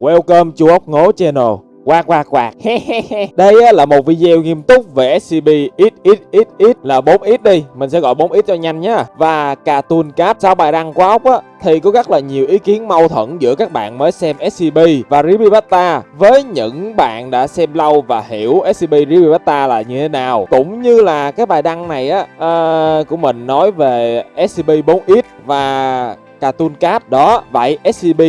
Welcome chú ốc ngố channel. Quạt quạt quạt Đây á, là một video nghiêm túc về SCP XXXX là 4X đi. Mình sẽ gọi 4X cho nhanh nhá. Và Cartoon Cap Sau bài đăng của ốc á thì có rất là nhiều ý kiến mâu thuẫn giữa các bạn mới xem SCP và Ribibata với những bạn đã xem lâu và hiểu SCP Ribibata là như thế nào. Cũng như là cái bài đăng này á uh, của mình nói về SCP-4X và Cartoon cap đó. Vậy SCP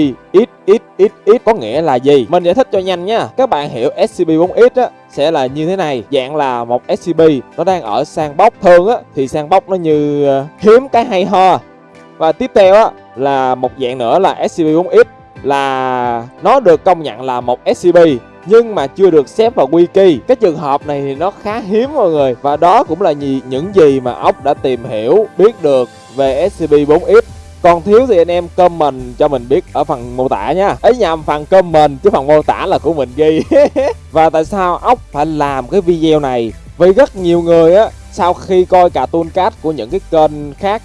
XXXX có nghĩa là gì? Mình giải thích cho nhanh nha. Các bạn hiểu SCP-4X á, sẽ là như thế này. Dạng là một SCP nó đang ở sandbox thường á, thì sandbox nó như ờ, hiếm cái hay ho. Và tiếp theo á, là một dạng nữa là SCP-4X là nó được công nhận là một SCP nhưng mà chưa được xếp vào wiki. Cái trường hợp này thì nó khá hiếm mọi người. Và đó cũng là gì những gì mà ốc đã tìm hiểu, biết được về SCP-4X còn thiếu thì anh em comment cho mình biết ở phần mô tả nha. Ấy nhầm phần comment chứ phần mô tả là của mình ghi. Và tại sao ốc phải làm cái video này? Vì rất nhiều người á sau khi coi cả cartoon cát của những cái kênh khác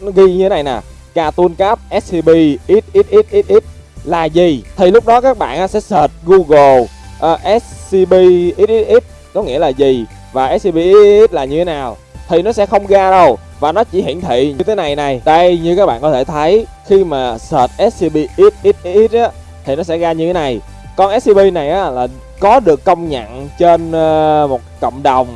nó ghi như thế này nè. Cartoon cát SCP XXXXX là gì? Thì lúc đó các bạn sẽ search Google uh, SCP XXX có nghĩa là gì? Và SCP XXX là như thế nào? Thì nó sẽ không ra đâu và nó chỉ hiển thị như thế này này. Đây, như các bạn có thể thấy, khi mà search x XXX á, thì nó sẽ ra như thế này. Con scb này á, là có được công nhận trên ờ, một cộng đồng.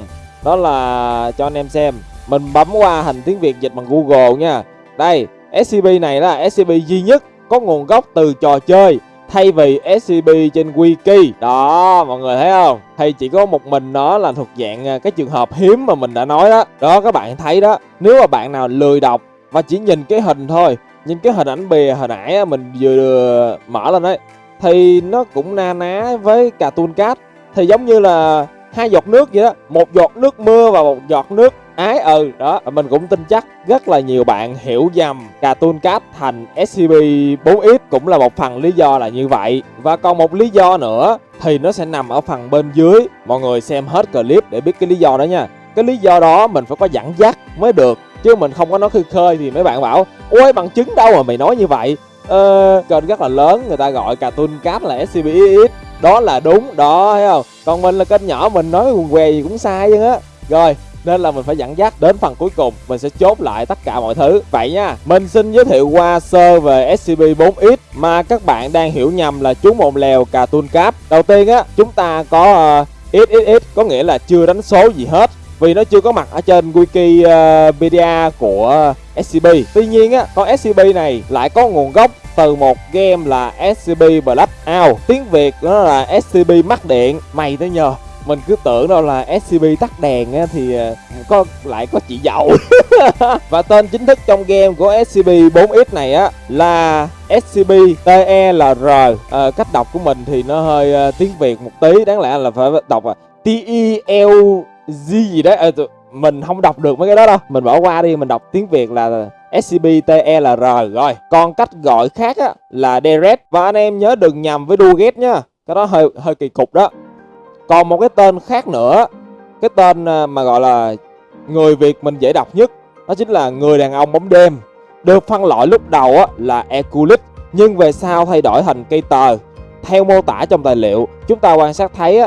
Đó là, cho anh em xem. Mình bấm qua hình tiếng Việt dịch bằng Google nha. Đây scb này là scb duy nhất có nguồn gốc từ trò chơi thay vì SCP trên wiki. Đó, mọi người thấy không? Thì chỉ có một mình nó là thuộc dạng à, cái trường hợp hiếm mà mình đã nói đó. Đó, các bạn thấy đó. Nếu mà bạn nào lười đọc và chỉ nhìn cái hình thôi, nhìn cái hình ảnh bìa hồi nãy mình vừa à, mở lên đấy, thì nó cũng na ná với cartoon cat. Thì giống như là hai giọt nước vậy đó. Một giọt nước mưa và một giọt nước ái ừ đó mình cũng tin chắc rất là nhiều bạn hiểu nhầm Cartoon Cat thành SCP-4X cũng là một phần lý do là như vậy. Và còn một lý do nữa thì nó sẽ nằm ở phần bên dưới. Mọi người xem hết clip để biết cái lý do đó nha. Cái lý do đó mình phải có dẫn dắt mới được chứ mình không có nói khơi khơi thì mấy bạn bảo ôi bằng chứng đâu mà mày nói như vậy? Ờ, kênh rất là lớn người ta gọi Cartoon Cat là SCP-X đó là đúng đó thấy không? Còn mình là kênh nhỏ mình nói quần què gì cũng sai chứ á. Rồi nên là mình phải dẫn dắt đến phần cuối cùng mình sẽ chốt lại tất cả mọi thứ vậy nha mình xin giới thiệu qua sơ về SCB 4X mà các bạn đang hiểu nhầm là chú mồm lèo Cartoon Cap đầu tiên á chúng ta có ờ, uh, XXX có nghĩa là chưa đánh số gì hết vì nó chưa có mặt ở trên Wikipedia ờ, của ờ, SCB. Tuy nhiên á, con SCB này lại có nguồn gốc từ một game là SCB Blackout. Tiếng Việt nó là SCB Mắc Điện. Mày tới nhờ mình cứ tưởng đâu là SCB tắt đèn á, thì ờ, có lại có chị dậu. Và tên chính thức trong game của scb 4x này á là scb telr à, ờ, cách đọc của mình thì nó hơi uh, tiếng Việt một tí đáng lẽ là phải đọc là T-E-L G gì đấy. À, mình không đọc được mấy cái đó đâu. Mình bỏ qua đi mình đọc tiếng Việt là SCP-TLR rồi còn cách gọi khác á, là Deret. Và anh em nhớ đừng nhầm với Duget nhá cái đó hơi hơi kỳ cục đó còn một cái tên khác nữa, cái tên à, mà gọi là người Việt mình dễ đọc nhất, đó chính là người đàn ông bóng đêm. Được phân loại lúc đầu là Eculis nhưng về sau thay đổi thành cây tờ. Theo mô tả trong tài liệu, chúng ta quan sát thấy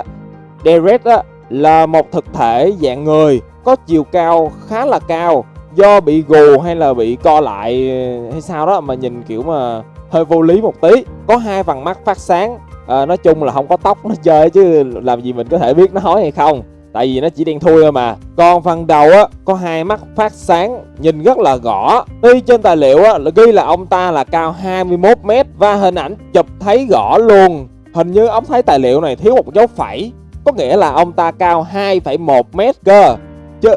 Derek Deret là một thực thể dạng người, có chiều cao khá là cao. Do bị gù hay là bị co lại à, hay sao đó mà nhìn kiểu mà hơi vô lý một tí, có hai vằn mắt phát sáng à, nói chung là không có tóc nó chơi chứ làm gì mình có thể biết nó hói hay không. Tại vì nó chỉ đen thui thôi mà. Còn phần đầu á có hai mắt phát sáng nhìn rất là gõ. Tuy trên tài liệu á là ghi là ông ta là cao 21 m và hình ảnh chụp thấy gõ luôn. Hình như ông thấy tài liệu này thiếu một dấu phẩy. Có nghĩa là ông ta cao 2,1 m cơ. Chứ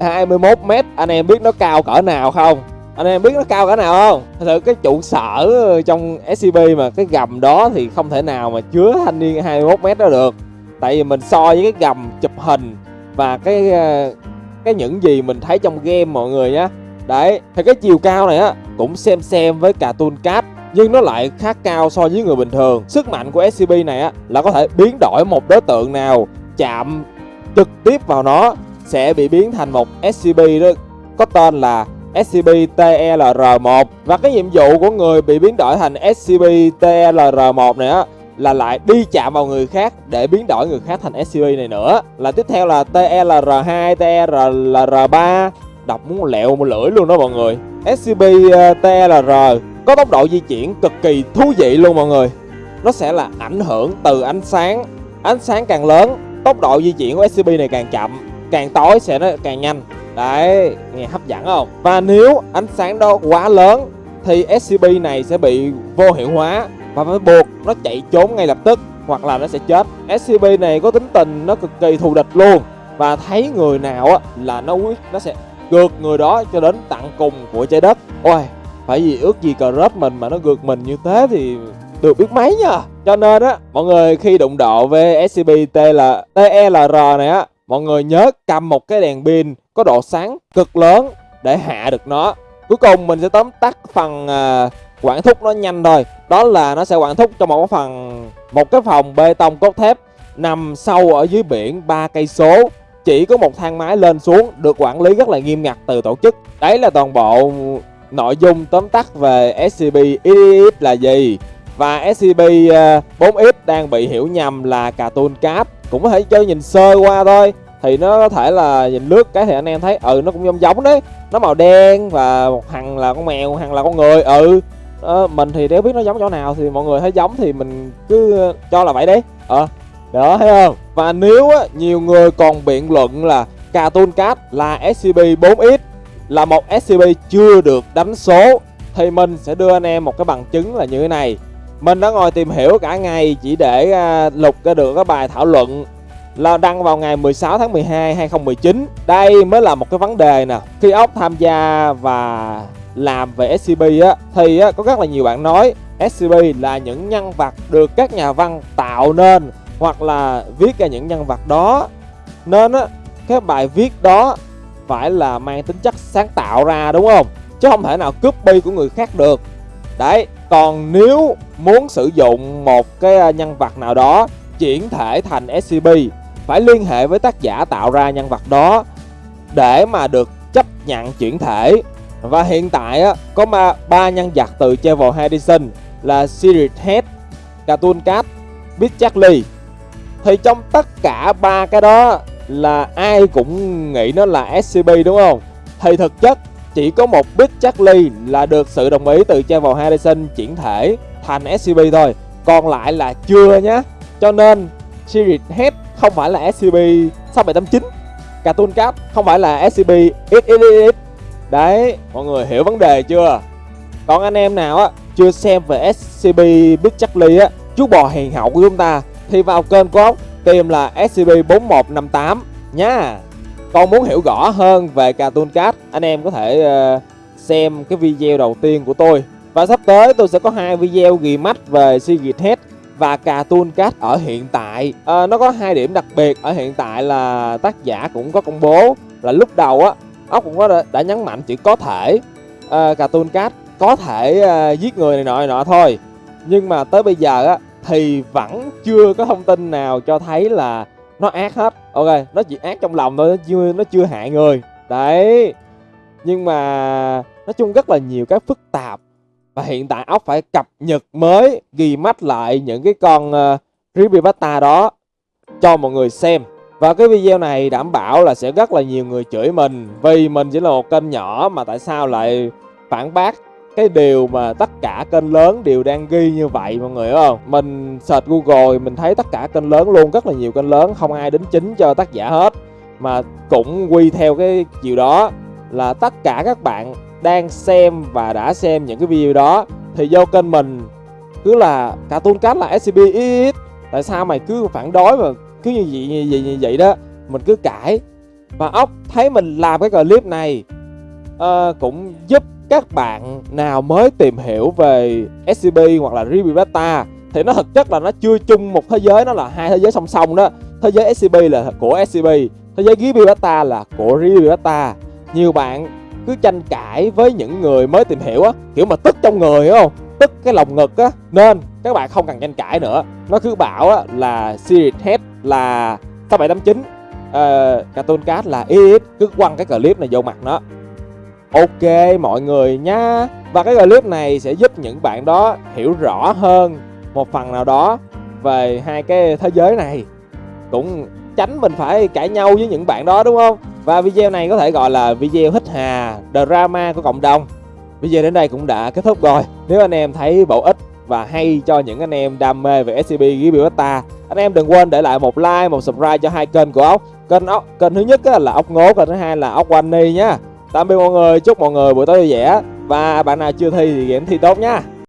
21 m anh em biết nó cao cỡ nào không? Anh em biết nó cao cả nào không? Thật sự cái trụ sở trong scb mà cái gầm đó thì không thể nào mà chứa thanh niên 21 mét đó được. Tại vì mình so với cái gầm chụp hình và cái ờ, cái những gì mình thấy trong game mọi người nhé đấy, thì cái chiều cao này á, cũng xem xem với cartoon cap, nhưng nó lại khá cao so với người bình thường. Sức mạnh của scb này á, là có thể biến đổi một đối tượng nào chạm trực tiếp vào nó sẽ bị biến thành một scb đó. Có tên là SCP-TLR1 và cái nhiệm vụ của người bị biến đổi thành SCP-TLR1 này á, là lại đi chạm vào người khác để biến đổi người khác thành SCP này nữa. Là tiếp theo là TLR2 TLR3 đọc muốn lẹo một lưỡi luôn đó mọi người. SCP-TLR ờ, có tốc độ di chuyển cực kỳ thú vị luôn mọi người. Nó sẽ là ảnh hưởng từ ánh sáng. Ánh sáng càng lớn, tốc độ di chuyển của SCP này càng chậm, càng tối sẽ nó càng nhanh đấy nghe hấp dẫn không? Và nếu ánh sáng đó quá lớn thì SCP này sẽ bị vô hiệu hóa và phải buộc nó chạy trốn ngay lập tức hoặc là nó sẽ chết. SCP này có tính tình nó cực kỳ thù địch luôn và thấy người nào á là nó quyết nó sẽ gượt người đó cho đến tận cùng của trái đất. Ôi phải gì ước gì cờ rớt mình mà nó gượt mình như thế thì được biết mấy nha cho nên á mọi người khi đụng độ với SCP TL, TLR này á mọi người nhớ cầm một cái đèn pin có độ sáng cực lớn để hạ được nó. Cuối cùng mình sẽ tóm tắt phần uh, quản thúc nó nhanh thôi. Đó là nó sẽ quản thúc cho một cái phần một cái phòng bê tông cốt thép nằm sâu ở dưới biển ba cây số. Chỉ có một thang máy lên xuống được quản lý rất là nghiêm ngặt từ tổ chức. Đấy là toàn bộ nội dung tóm tắt về SCP XXX là gì. Và SCP-4X à, đang bị hiểu nhầm là cartoon cap cũng có thể chơi nhìn sơ qua thôi thì nó có thể là nhìn lướt cái thì anh em thấy ừ nó cũng giống giống đấy. Nó màu đen và một thằng là con mèo thằng là con người ừ. Ờ, mình thì nếu biết nó giống chỗ nào thì mọi người thấy giống thì mình cứ cho là vậy đấy ờ đó thấy không? Và nếu á, nhiều người còn biện luận là cartoon cat là SCP-4X là một SCP chưa được đánh số thì mình sẽ đưa anh em một cái bằng chứng là như thế này. Mình đã ngồi tìm hiểu cả ngày chỉ để uh, lục ra được cái bài thảo luận là đăng vào ngày 16 tháng 12 2019. Đây mới là một cái vấn đề nè. Khi ốc tham gia và làm về SCP á thì á, có rất là nhiều bạn nói SCP là những nhân vật được các nhà văn tạo nên hoặc là viết ra những nhân vật đó. Nên á cái bài viết đó phải là mang tính chất sáng tạo ra đúng không? Chứ không thể nào copy của người khác được. Đấy, còn nếu muốn sử dụng một cái nhân vật nào đó chuyển thể thành SCP phải liên hệ với tác giả tạo ra nhân vật đó để mà được chấp nhận chuyển thể. Và hiện tại á, có ba, ba nhân vật từ Travel Edison là Sirius Head, Cartoon Cat, Big Charlie thì trong tất cả ba cái đó là ai cũng nghĩ nó là SCP đúng không? Thì thực chất chỉ có một Big Charlie là được sự đồng ý từ Travel Harrison chuyển thể thành SCP thôi. Còn lại là chưa nhé Cho nên Series Head không phải là SCP 6789 Cartoon Cat không phải là SCP XXX Đấy, mọi người hiểu vấn đề chưa? Còn anh em nào á chưa xem về SCP Big Charlie á Chú bò hiền hậu của chúng ta Thì vào kênh của ốc tìm là SCP-4158 nha còn muốn hiểu rõ hơn về Cartoon Cat, anh em có thể uh, xem cái video đầu tiên của tôi. Và sắp tới tôi sẽ có hai video ghi mắt về Secret Head và Cartoon Cat ở hiện tại. À, nó có hai điểm đặc biệt. Ở hiện tại là tác giả cũng có công bố là lúc đầu á, ốc cũng có đã, đã nhấn mạnh chỉ có thể. À, Cartoon Cat có thể à, giết người này nọ này nọ thôi. Nhưng mà tới bây giờ á thì vẫn chưa có thông tin nào cho thấy là nó ác hết. Ok nó chỉ ác trong lòng thôi nó chưa nó chưa hại người. Đấy. Nhưng mà nói chung rất là nhiều cái phức tạp. Và hiện tại ốc phải cập nhật mới ghi mắt lại những cái con uh, creepypasta đó, cho mọi người xem. Và cái video này đảm bảo là sẽ rất là nhiều người chửi mình, vì mình chỉ là một kênh nhỏ mà tại sao lại phản bác cái điều mà tất cả kênh lớn đều đang ghi như vậy, mọi người hiểu không? Mình search google mình thấy tất cả kênh lớn luôn, rất là nhiều kênh lớn, không ai đính chính cho tác giả hết. Mà cũng quy theo cái chiều đó là tất cả các bạn đang xem và đã xem những cái video đó thì vô kênh mình cứ là cartoon cách là scp ít tại sao mày cứ phản đối mà cứ như vậy như vậy như vậy đó? Mình cứ cãi. Và ốc thấy mình làm cái clip này uh, cũng giúp các bạn nào mới tìm hiểu về scb hoặc là Ruby Beta. Thì nó thực chất là nó chưa chung một thế giới nó là hai thế giới song song đó. Thế giới scb là của scb thế giới Ruby Beta là của Ruby Beta. Nhiều bạn cứ tranh cãi với những người mới tìm hiểu á kiểu mà tức trong người hiểu không? Tức cái lòng ngực á nên các bạn không cần tranh cãi nữa. Nó cứ bảo á là Series Head là 6789 uh, ờ, Cartoon Cat là ít cứ quăng cái clip này vô mặt nó. Ok mọi người nha. Và cái clip này sẽ giúp những bạn đó hiểu rõ hơn một phần nào đó về hai cái thế giới này. Cũng tránh mình phải cãi nhau với những bạn đó đúng không? Và video này có thể gọi là video hít hà drama của cộng đồng bây giờ đến đây cũng đã kết thúc rồi. Nếu anh em thấy bổ ích và hay cho những anh em đam mê về SCP Gibraltar, anh em đừng quên để lại một like một subscribe cho hai kênh của ốc. Kênh ốc kênh thứ nhất là ốc ngố kênh thứ hai là ốc Wani nhá tạm biệt mọi người chúc mọi người buổi tối vui vẻ. Và bạn nào chưa thi thì game thi tốt nhá